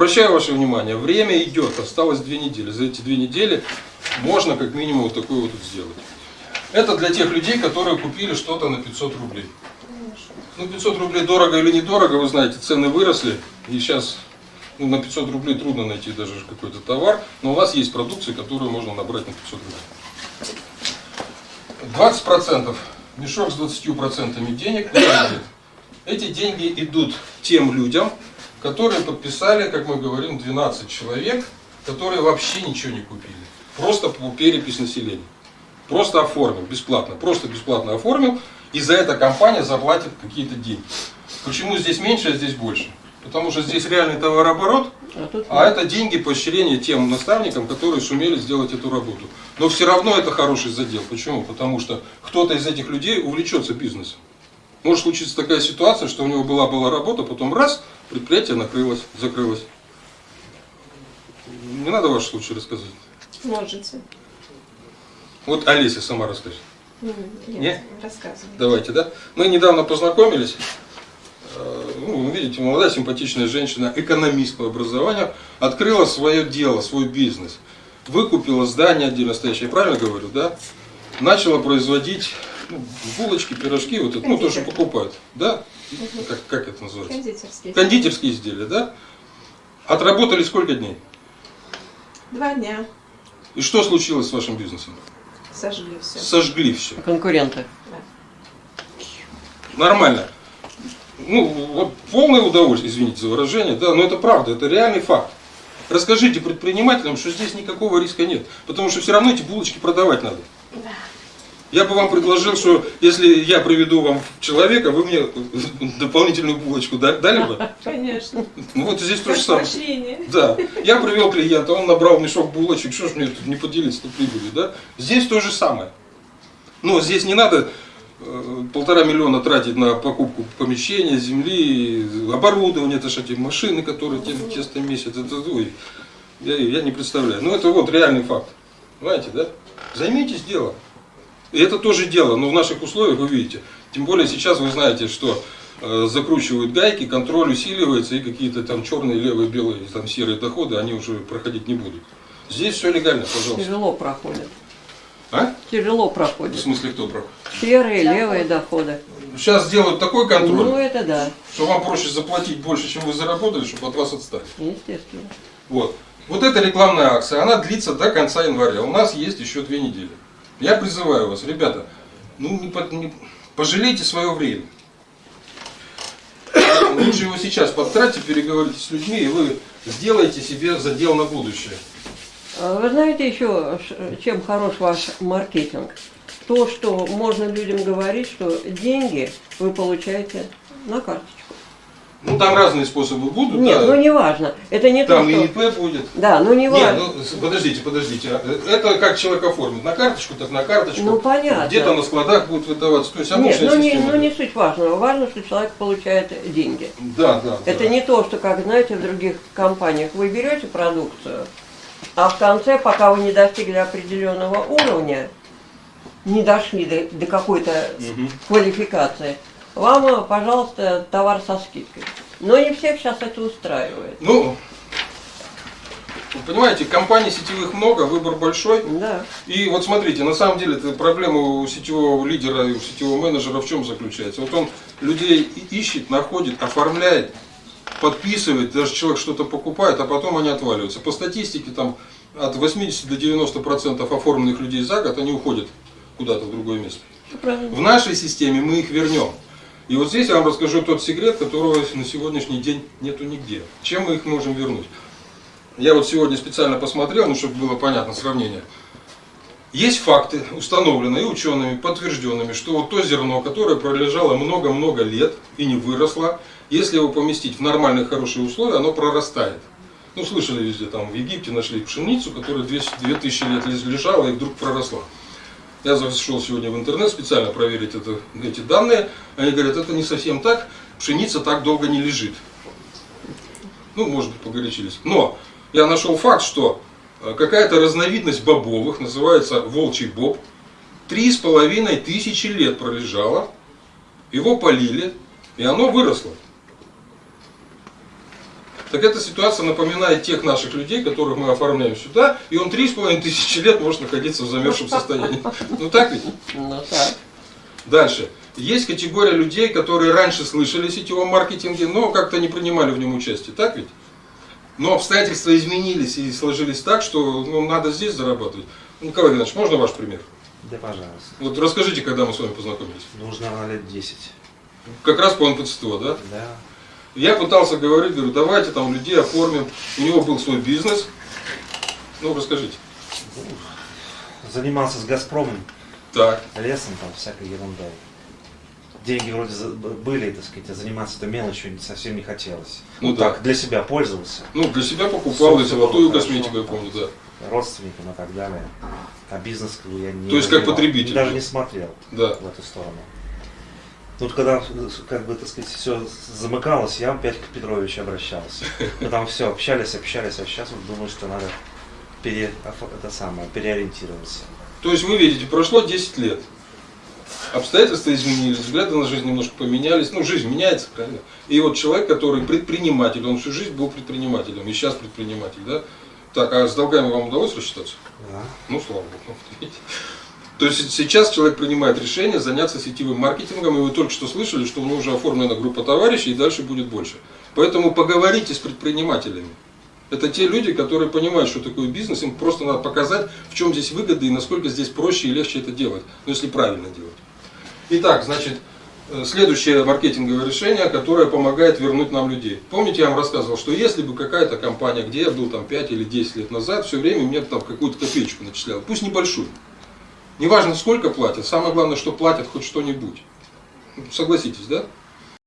Обращаю ваше внимание, время идет, осталось две недели. За эти две недели можно как минимум вот такое вот сделать. Это для тех людей, которые купили что-то на 500 рублей. Ну, 500 рублей дорого или недорого, вы знаете, цены выросли. И сейчас ну, на 500 рублей трудно найти даже какой-то товар. Но у нас есть продукция, которую можно набрать на 500 рублей. 20%, мешок с 20% денег? Эти деньги идут тем людям, которые подписали, как мы говорим, 12 человек, которые вообще ничего не купили. Просто по перепись населения. Просто оформил, бесплатно. Просто бесплатно оформил, и за это компания заплатит какие-то деньги. Почему здесь меньше, а здесь больше? Потому что здесь реальный товарооборот, а, а это деньги поощрения тем наставникам, которые сумели сделать эту работу. Но все равно это хороший задел. Почему? Потому что кто-то из этих людей увлечется бизнесом. Может случиться такая ситуация, что у него была была работа, потом раз, предприятие накрылось, закрылось. Не надо ваш случай рассказать. Можете. Вот Олеся сама расскажет. Нет, Не? рассказывай. Давайте, да? Мы недавно познакомились. Э, Ну, вы видите, молодая симпатичная женщина, экономист по образованию, открыла свое дело, свой бизнес. Выкупила здание отдельно стоящее, я правильно говорю, да? Начала производить ну, булочки, пирожки, вот это, ну, то, что покупают, да? Как, как это называется? Кондитерский. Кондитерские изделия, да? Отработали сколько дней? Два дня. И что случилось с вашим бизнесом? Сожгли все. Сожгли все. Конкуренты. Нормально. Ну, вот полное удовольствие, извините за выражение, да, но это правда, это реальный факт. Расскажите предпринимателям, что здесь никакого риска нет, потому что все равно эти булочки продавать надо. Я бы вам предложил, что если я приведу вам человека, вы мне дополнительную булочку да- дали бы? Конечно. Ну вот здесь то же самое. Да, я привел клиента, он набрал мешок булочек, что ж мне тут не поделиться тут прибыли, да? Здесь то же самое. Но здесь не надо э, полтора миллиона тратить на покупку помещения, земли, оборудования, это же эти машины, которые те, тесто месяц, это, ой, я, я не представляю. Ну это вот реальный факт, понимаете, да? Займитесь делом. И это тоже дело, но в наших условиях вы видите. Тем более сейчас вы знаете, что э, закручивают гайки, контроль усиливается, и какие-то там черные, левые, белые, там серые доходы, они уже проходить не будут. Здесь все легально, пожалуйста. Тяжело проходят. А? Тяжело В проходят. смысле кто проходит? Серые, левые доходы. Сейчас сделают такой контроль, Ну это да, что вам проще заплатить больше, чем вы заработали, чтобы от вас отстали. естественно. Вот. Вот эта рекламная акция, она длится до конца января. У нас есть еще две недели. Я призываю вас, ребята, ну не, по- не- пожалейте свое время. Лучше его сейчас потратьте, переговорите с людьми, и вы сделаете себе задел на будущее. А Вы знаете еще, чем хорош ваш маркетинг? То, что можно людям говорить, что деньги вы получаете на карточку. Ну там разные способы будут, Нет, да. ну не важно. Это не там то, что... ИП будет. Да, ну не Нет, важно. ну с- подождите, подождите. А, Это как человек оформит. На карточку, так на карточку. Ну, понятно. Где-то на складах будет выдаваться. То есть Нет, ну не, ну не суть важного. Важно, что человек получает деньги. Да, да. Это да. не то, что, как знаете, в других компаниях вы берете продукцию, а в конце, пока вы не достигли определенного уровня, не дошли до, до какой-то Мгм. квалификации, вам, э, пожалуйста, товар со скидкой. Но не всех сейчас это устраивает. Ну, вы понимаете, компаний сетевых много, выбор большой. Да. И вот смотрите, на самом деле проблема у сетевого лидера и у сетевого менеджера в чем заключается? Вот он людей ищет, находит, оформляет, подписывает, даже человек что-то покупает, а потом они отваливаются. По статистике там от 80 до 90 процентов оформленных людей за год, они уходят куда-то в другое место. Правильно. В нашей системе мы их вернем. И вот здесь я вам расскажу тот секрет, которого на сегодняшний день нету нигде. Чем мы их можем вернуть? Я вот сегодня специально посмотрел, ну, чтобы было понятно сравнение. Есть факты, установленные учеными, подтвержденными, что вот то зерно, которое пролежало много-много лет и не выросло, если его поместить в нормальные хорошие условия, оно прорастает. Ну, слышали везде, там в Египте нашли пшеницу, которая 200 2000 лет лежала и вдруг проросла. Я зашел сегодня в интернет специально проверить это, эти данные. Они говорят, это не совсем так, пшеница так долго не лежит. Ну, может быть, погорячились. Но я нашел факт, что э, какая-то разновидность бобовых, называется волчий боб, три с половиной тысячи лет пролежало, его полили, и оно выросло. Так эта ситуация напоминает тех наших людей, которых мы оформляем сюда, и он три с половиной тысячи лет может находиться в замерзшем состоянии. Ну так ведь? Ну так. Дальше. Есть категория людей, которые раньше слышали о сетевом маркетинге, но как-то не принимали в нем участие, так ведь? Но обстоятельства изменились и сложились так, что ну, надо здесь зарабатывать. Николай Иванович, можно ваш пример? Да, пожалуйста. Вот расскажите, когда мы с вами познакомились. Нужно лет 10. Как раз по НПЦТО, да? Да. Я пытался говорить, говорю, давайте там людей оформим. У него был свой бизнес. Ну, расскажите. Занимался с Газпромом, Так, лесом, там, всякой ерундой. Деньги вроде были, так сказать, а заниматься этой мелочью совсем не хотелось. Ну Ну, да. так, для себя пользовался, ну для себя покупал и золотую было косметику, я хорошо, помню, да. родственникам и так далее. А бизнес я не То есть как потребитель Даже не смотрел Да. в эту сторону. Тут когда, как бы, так сказать, все замыкалось, я опять к Петровичу обращался. Мы там все общались, общались, а сейчас вот думаю, что надо пере, это самое, переориентироваться. То есть вы видите, прошло 10 лет. Обстоятельства изменились, взгляды на жизнь немножко поменялись. Ну, жизнь меняется, правильно? И вот человек, который предприниматель, он всю жизнь был предпринимателем, и сейчас предприниматель, да? Так, а с долгами вам удалось рассчитаться? Да. Ну, слава богу. То есть сейчас человек принимает решение заняться сетевым маркетингом, и вы только что слышали, что у него уже оформлена группа товарищей, и дальше будет больше. Поэтому поговорите с предпринимателями. Это те люди, которые понимают, что такое бизнес, им просто надо показать, в чем здесь выгода и насколько здесь проще и легче это делать, ну, если правильно делать. Итак, значит, э, следующее маркетинговое решение, которое помогает вернуть нам людей. Помните, я вам рассказывал, что если бы какая-то компания, где я был там 5 или 10 лет назад, все время мне там какую-то копеечку начисляла, пусть небольшую. Неважно, сколько платят, самое главное, что платят хоть что-нибудь. Согласитесь, да?